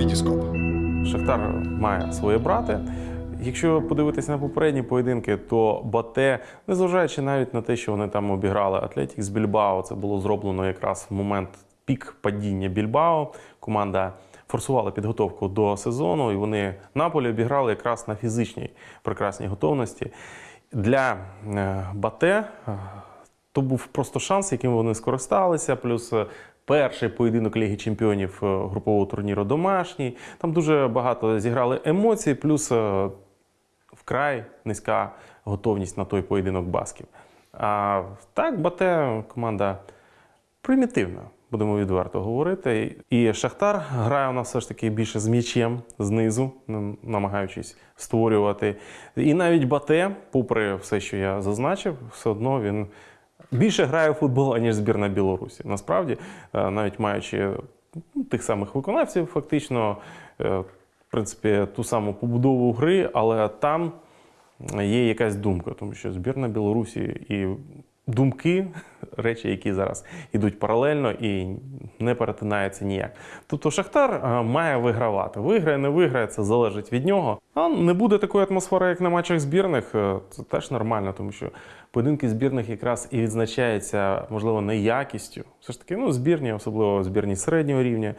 Вітіскоп. Шахтар має свої брати. Якщо подивитися на попередні поєдинки, то Бате, незважаючи навіть на те, що вони там обіграли Атлетік з Більбао, це було зроблено якраз в момент пік падіння Більбао. Команда форсувала підготовку до сезону, і вони Наполі обіграли якраз на фізичній прекрасній готовності. Для е, Бате е, то був просто шанс, яким вони скористалися. Плюс е, перший поєдинок Ліги Чемпіонів е, групового турніру домашній. Там дуже багато зіграли емоцій, плюс е, вкрай низька готовність на той поєдинок басків. А так, Бате команда примітивна, будемо відверто говорити. І Шахтар грає у нас все ж таки більше з м'ячем знизу, намагаючись створювати. І навіть Бате, попри все, що я зазначив, все одно він більше грає у футбол, аніж збірна Білорусі. Насправді, е, навіть маючи ну, тих самих виконавців, фактично, е, в принципі, ту саму побудову гри, але там є якась думка, тому що збірна Білорусі і думки, речі, які зараз йдуть паралельно і не перетинаються ніяк. Тобто Шахтар е, має вигравати. Виграє, не виграє, це залежить від нього. А не буде такої атмосфери, як на матчах збірних. е, Це теж нормально, тому що поєдинки збірних якраз і відзначаються, можливо, не якістю. Все ж таки, ну, збірні, особливо збірні середнього рівня,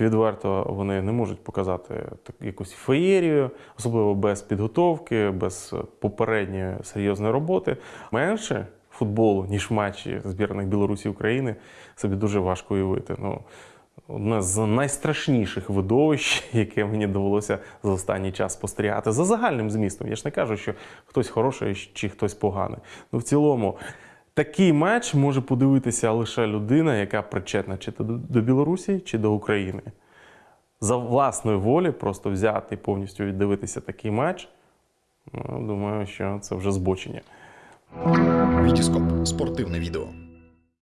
відверто вони не можуть показати якусь феєрію, особливо без підготовки, без попередньої серйозної роботи. Менше футболу, ніж матчі збірних Білорусі України, собі дуже важко уявити. Ну, одне з найстрашніших видовищ, яке мені довелося за останній час спостерігати. За загальним змістом. Я ж не кажу, що хтось хороший чи хтось поганий. Ну, в цілому, такий матч може подивитися лише людина, яка причетна чи до Білорусі, чи до України. За власної волі просто взяти і повністю віддивитися такий матч. Ну, думаю, що це вже збочення. Вітіскоп. Спортивне відео.